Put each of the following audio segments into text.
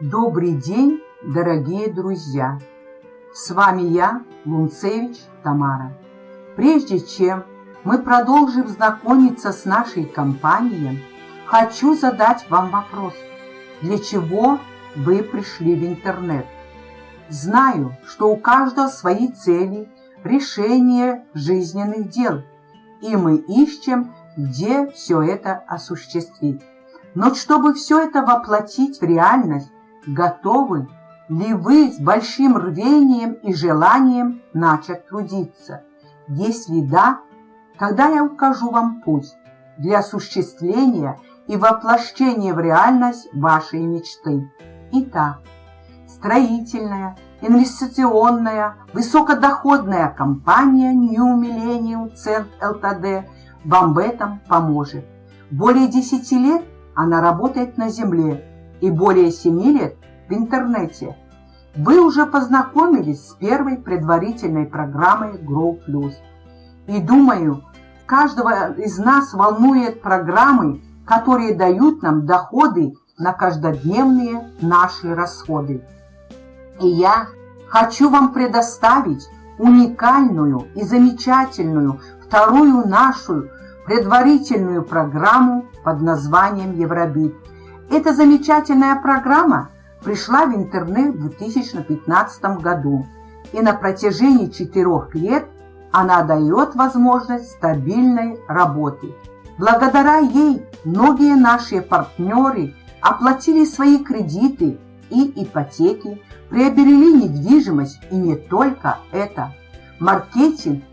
Добрый день, дорогие друзья! С вами я, Лунцевич Тамара. Прежде чем мы продолжим знакомиться с нашей компанией, хочу задать вам вопрос. Для чего вы пришли в интернет? Знаю, что у каждого свои цели, решения жизненных дел, и мы ищем, где все это осуществить. Но чтобы все это воплотить в реальность, готовы ли вы с большим рвением и желанием начать трудиться? Если да, тогда я укажу вам путь для осуществления и воплощения в реальность вашей мечты. Итак, строительная, инвестиционная, высокодоходная компания New Millennium Cent Ltd вам в этом поможет. Более 10 лет она работает на земле и более 7 лет в интернете. Вы уже познакомились с первой предварительной программой Grow Plus. И думаю, каждого из нас волнует программы, которые дают нам доходы на каждодневные наши расходы. И я хочу вам предоставить уникальную и замечательную вторую нашу предварительную программу под названием Евробит. Эта замечательная программа пришла в интернет в 2015 году, и на протяжении четырех лет она дает возможность стабильной работы. Благодаря ей многие наши партнеры оплатили свои кредиты и ипотеки, приобрели недвижимость и не только это. Маркетинг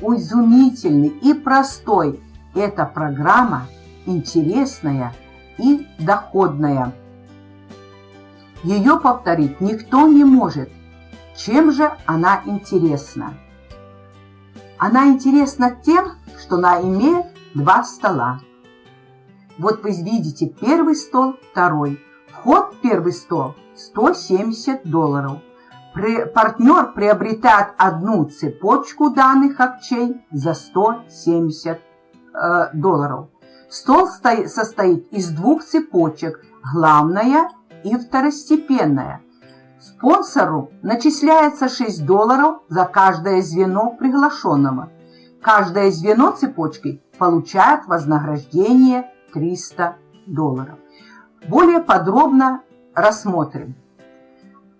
изумительный и простой. Эта программа интересная и доходная. Ее повторить никто не может. Чем же она интересна? Она интересна тем, что она имеет два стола. Вот вы видите первый стол, второй. Вход в первый стол 170 долларов. Партнер приобретает одну цепочку данных акчей за 170 э, долларов. Стол состоит из двух цепочек, главная и второстепенная. Спонсору начисляется 6 долларов за каждое звено приглашенного. Каждое звено цепочки получает вознаграждение 300 долларов. Более подробно рассмотрим.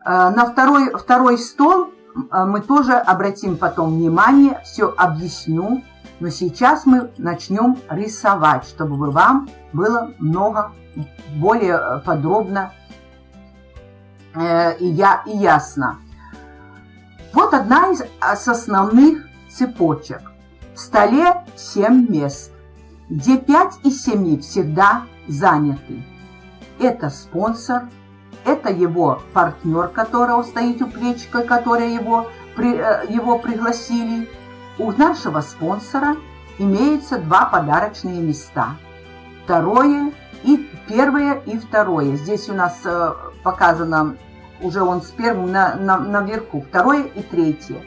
Э, на второй, второй стол э, мы тоже обратим потом внимание, все объясню. Но сейчас мы начнем рисовать, чтобы вам было много более э, подробно и, я, и ясно. Вот одна из основных цепочек. В столе 7 мест, где 5 из 7 всегда заняты. Это спонсор, это его партнер, которого стоит у плечика, который его, при, э, его пригласили. У нашего спонсора имеются два подарочные места. Второе и первое и второе. Здесь у нас э, показано уже он с первым на, на, наверху. Второе и третье.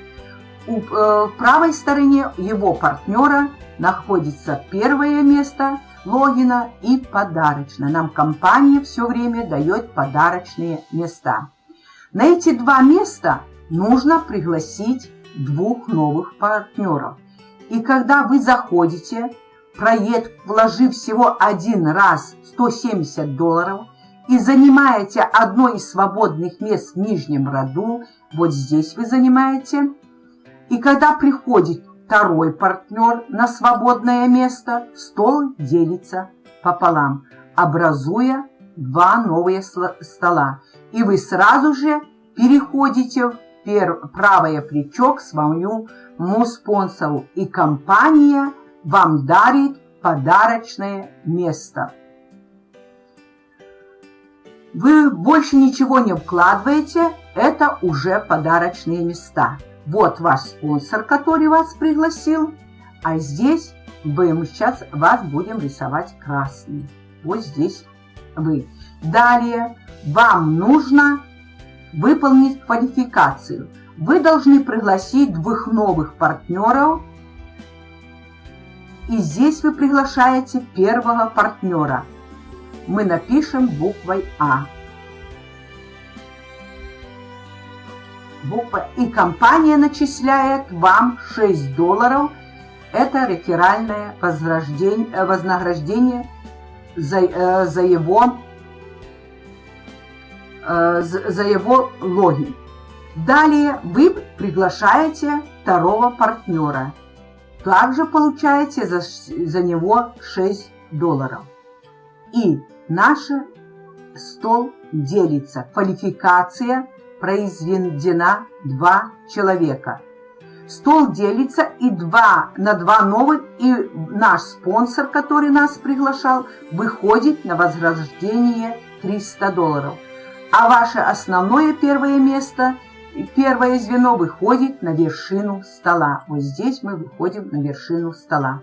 У, э, правой стороне его партнера находится первое место – логина и подарочно. Нам компания все время дает подарочные места. На эти два места нужно пригласить двух новых партнеров. И когда вы заходите, проект, вложив всего один раз 170 долларов, и занимаете одно из свободных мест в нижнем роду, вот здесь вы занимаете, и когда приходит второй партнер на свободное место, стол делится пополам, образуя два новые стола. И вы сразу же переходите в правое плечо к своему спонсору, и компания вам дарит подарочное место. Вы больше ничего не вкладываете, это уже подарочные места. Вот ваш спонсор, который вас пригласил. А здесь мы сейчас вас будем рисовать красный. Вот здесь вы. Далее вам нужно выполнить квалификацию. Вы должны пригласить двух новых партнеров. И здесь вы приглашаете первого партнера. Мы напишем буквой А. буква. И компания начисляет вам 6 долларов. Это реферальное вознаграждение за, э, за его за его логин. Далее вы приглашаете второго партнера. Также получаете за, за него 6 долларов. И наш стол делится. Квалификация произведена два человека. Стол делится и два, на два новых, и наш спонсор, который нас приглашал, выходит на вознаграждение 300 долларов. А ваше основное первое место, первое звено выходит на вершину стола. Вот здесь мы выходим на вершину стола.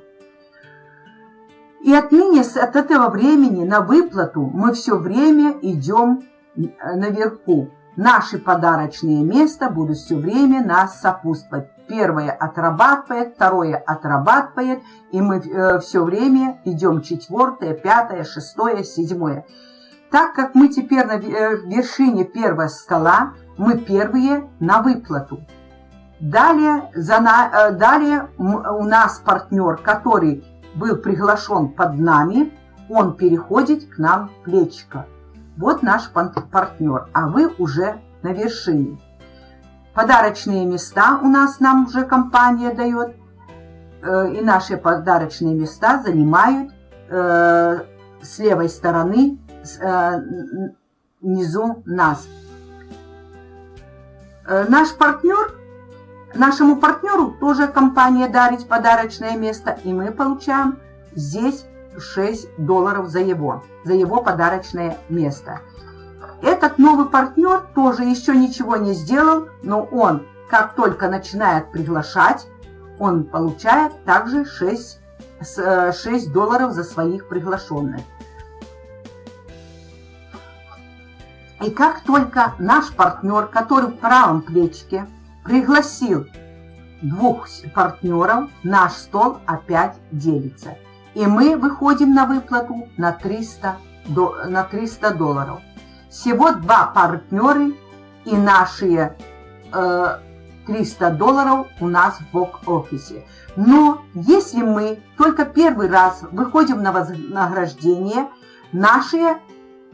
И отныне, от этого времени на выплату мы все время идем э, наверху. Наши подарочные места будут все время нас сопутствовать. Первое отрабатывает, второе отрабатывает, и мы э, все время идем четвертое, пятое, шестое, седьмое. Так как мы теперь на э, вершине первого стола, мы первые на выплату. Далее, за на, далее у нас партнер, который был приглашен под нами, он переходит к нам плечика. Вот наш партнер, а вы уже на вершине. Подарочные места у нас нам уже компания дает, э, и наши подарочные места занимают э, с левой стороны э, внизу нас. Наш партнер Нашему партнеру тоже компания дарит подарочное место, и мы получаем здесь 6 долларов за его, за его подарочное место. Этот новый партнер тоже еще ничего не сделал, но он, как только начинает приглашать, он получает также 6, 6 э, долларов за своих приглашенных. И как только наш партнер, который в правом плечике, пригласил двух партнеров, наш стол опять делится. И мы выходим на выплату на 300, на 300 долларов. Всего два партнера и наши э, 300 долларов у нас в бок-офисе. Но если мы только первый раз выходим на вознаграждение, наши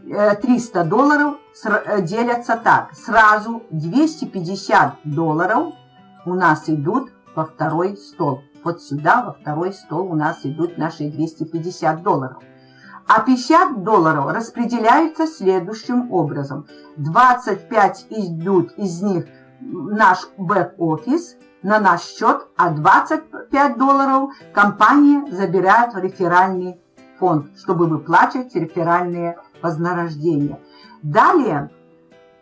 300 э, долларов э, делятся так. Сразу 250 долларов у нас идут во второй стол. Вот сюда, во второй стол у нас идут наши 250 долларов. А 50 долларов распределяются следующим образом. 25 идут из них наш бэк-офис на наш счет, а 25 долларов компания забирает в реферальный фонд, чтобы выплачивать реферальные вознаграждения. Далее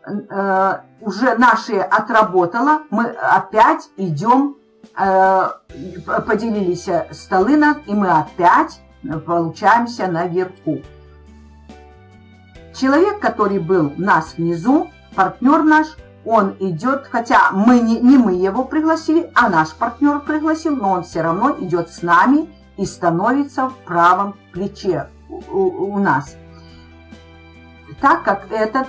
э, уже наши отработало, мы опять идем, э, поделились столы, и мы опять получаемся наверху. Человек, который был у нас внизу, партнер наш, он идет, хотя мы не, не мы его пригласили, а наш партнер пригласил, но он все равно идет с нами и становится в правом плече у, нас так как этот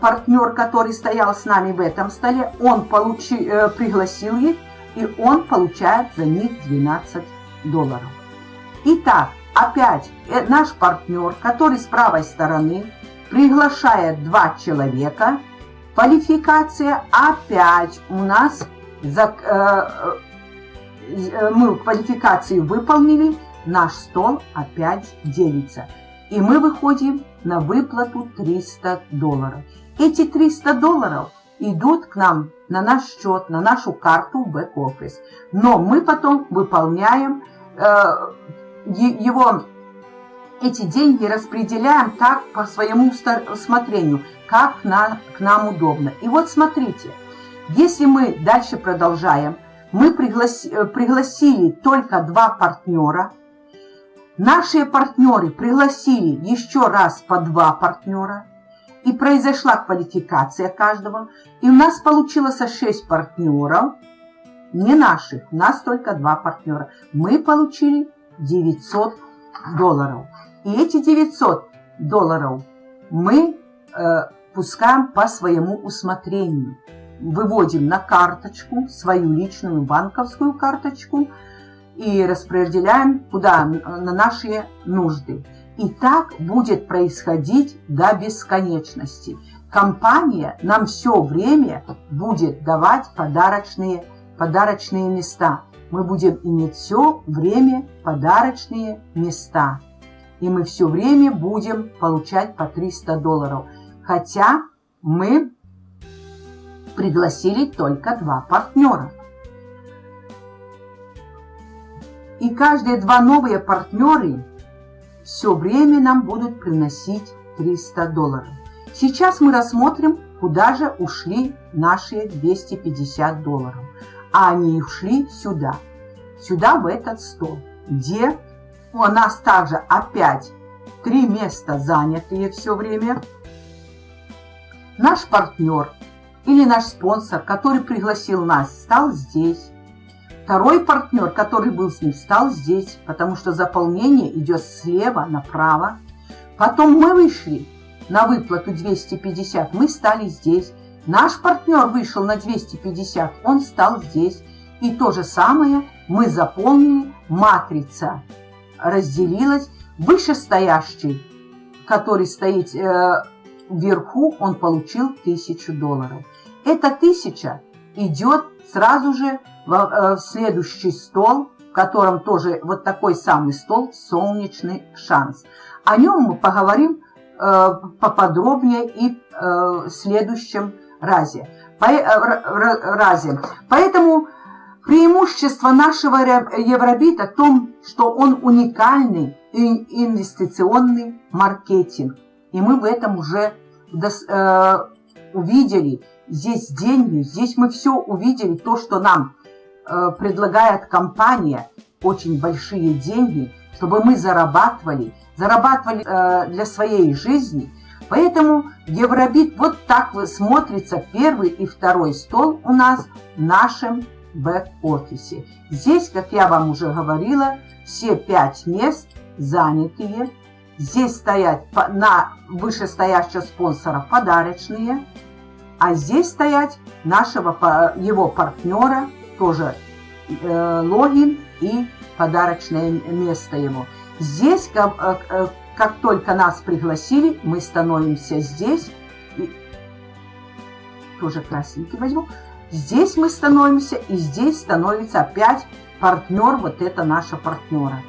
партнер, который стоял с нами в этом столе, он получи, э, пригласил их, и он получает за них 12 долларов. Итак, опять э, наш партнер, который с правой стороны, приглашает два человека. Квалификация опять у нас, за, э, мы квалификацию выполнили, наш стол опять делится. И мы выходим на выплату 300 долларов. Эти 300 долларов идут к нам на наш счет, на нашу карту в бэк-офис. Но мы потом выполняем э, его, эти деньги распределяем так по своему усмотрению, как на, к нам удобно. И вот смотрите, если мы дальше продолжаем, мы пригласи, э, пригласили только два партнера – Наши партнеры пригласили еще раз по два партнера, и произошла квалификация каждого, и у нас получилось 6 партнеров, не наших, у нас только два партнера. Мы получили 900 долларов. И эти 900 долларов мы э, пускаем по своему усмотрению. Выводим на карточку, свою личную банковскую карточку и распределяем куда? На наши нужды. И так будет происходить до бесконечности. Компания нам все время будет давать подарочные, подарочные места. Мы будем иметь все время подарочные места. И мы все время будем получать по 300 долларов. Хотя мы пригласили только два партнера. И каждые два новые партнеры все время нам будут приносить 300 долларов. Сейчас мы рассмотрим, куда же ушли наши 250 долларов. А они ушли сюда, сюда в этот стол, где у нас также опять три места занятые все время. Наш партнер или наш спонсор, который пригласил нас, стал здесь. Второй партнер, который был с ним, стал здесь, потому что заполнение идет слева направо. Потом мы вышли на выплату 250, мы стали здесь. Наш партнер вышел на 250, он стал здесь. И то же самое мы заполнили, матрица разделилась. Вышестоящий, который стоит э, вверху, он получил 1000 долларов. Эта тысяча идет сразу же в, э, в следующий стол, в котором тоже вот такой самый стол «Солнечный шанс». О нем мы поговорим э, поподробнее и э, в следующем разе. По, э, разе. Поэтому преимущество нашего Евробита в том, что он уникальный инвестиционный маркетинг. И мы в этом уже э, увидели. Здесь деньги, здесь мы все увидели, то, что нам э, предлагает компания, очень большие деньги, чтобы мы зарабатывали, зарабатывали э, для своей жизни. Поэтому Евробит вот так смотрится первый и второй стол у нас в нашем бэк-офисе. Здесь, как я вам уже говорила, все пять мест занятые. Здесь стоят на вышестоящего спонсора подарочные, а здесь стоять нашего его партнера, тоже э, логин и подарочное место ему. Здесь, как, э, э, как только нас пригласили, мы становимся здесь. Тоже красненький возьму. Здесь мы становимся, и здесь становится опять партнер, вот это наша партнера.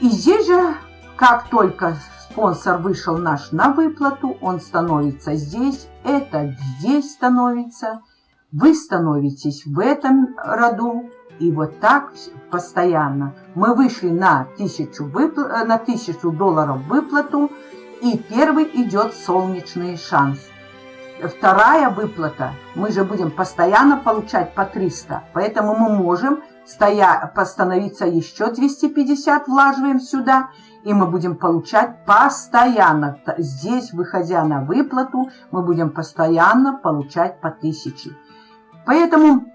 И здесь же, как только спонсор вышел наш на выплату, он становится здесь, это здесь становится, вы становитесь в этом роду, и вот так постоянно. Мы вышли на тысячу, выпл... на тысячу долларов выплату, и первый идет солнечный шанс. Вторая выплата, мы же будем постоянно получать по 300, поэтому мы можем стоя, постановиться еще 250, влаживаем сюда, и мы будем получать постоянно. Здесь, выходя на выплату, мы будем постоянно получать по 1000. Поэтому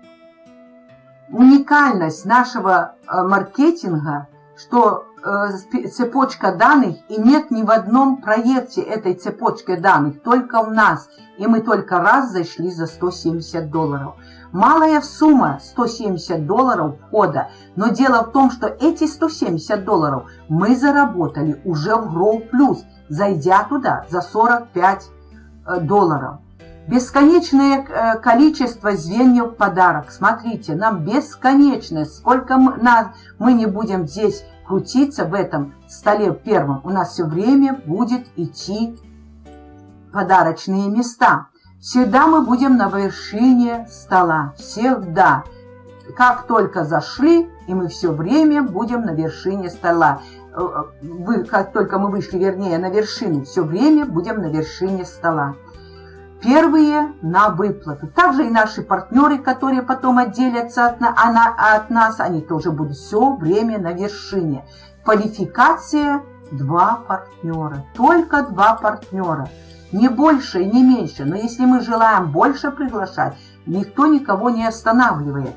уникальность нашего э, маркетинга, что э, цепочка данных, и нет ни в одном проекте этой цепочки данных, только у нас, и мы только раз зашли за 170 долларов. Малая сумма 170 долларов входа, но дело в том, что эти 170 долларов мы заработали уже в Grow Plus, зайдя туда за 45 э, долларов. Бесконечное э, количество звеньев подарок. Смотрите, нам бесконечное. Сколько мы, на, мы не будем здесь крутиться в этом столе первом, у нас все время будет идти подарочные места. Всегда мы будем на вершине стола. Всегда. Как только зашли, и мы все время будем на вершине стола. Э, э, вы, как только мы вышли, вернее, на вершину, все время будем на вершине стола. Первые на выплату. Также и наши партнеры, которые потом отделятся от, от нас, они тоже будут все время на вершине. Квалификация – два партнера. Только два партнера не больше и не меньше, но если мы желаем больше приглашать, никто никого не останавливает.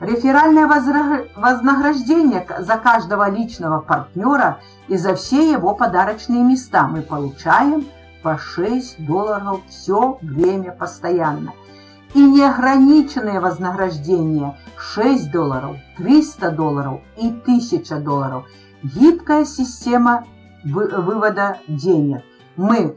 Реферальное вознаграждение за каждого личного партнера и за все его подарочные места мы получаем по 6 долларов все время постоянно. И неограниченное вознаграждение 6 долларов, 300 долларов и 1000 долларов. Гибкая система вывода денег. Мы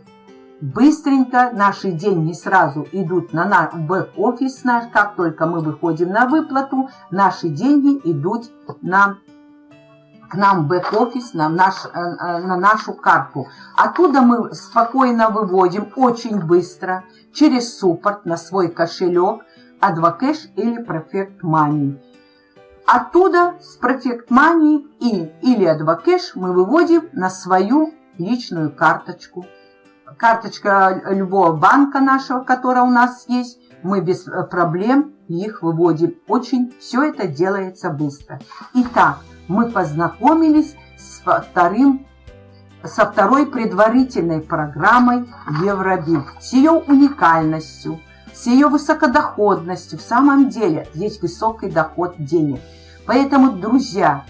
быстренько, наши деньги сразу идут на бэк-офис наш, как только мы выходим на выплату, наши деньги идут на к нам бэк-офис, на, наш, э, э, на нашу карту. Оттуда мы спокойно выводим очень быстро через суппорт на свой кошелек Advocash или Perfect Money. Оттуда с Perfect Money и, или Advocash мы выводим на свою личную карточку. Карточка любого банка нашего, которая у нас есть, мы без проблем их выводим. Очень все это делается быстро. Итак, мы познакомились с вторым со второй предварительной программой Евробит, с ее уникальностью, с ее высокодоходностью. В самом деле здесь высокий доход денег. Поэтому, друзья,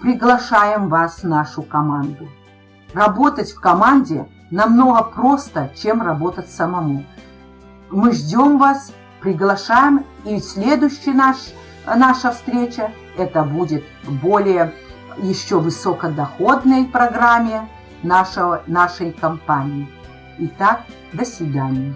приглашаем вас в нашу команду. Работать в команде намного просто, чем работать самому. Мы ждем вас, приглашаем, и следующий наш, наша встреча это будет более еще высокодоходной программе нашего, нашей компании. Итак, до свидания.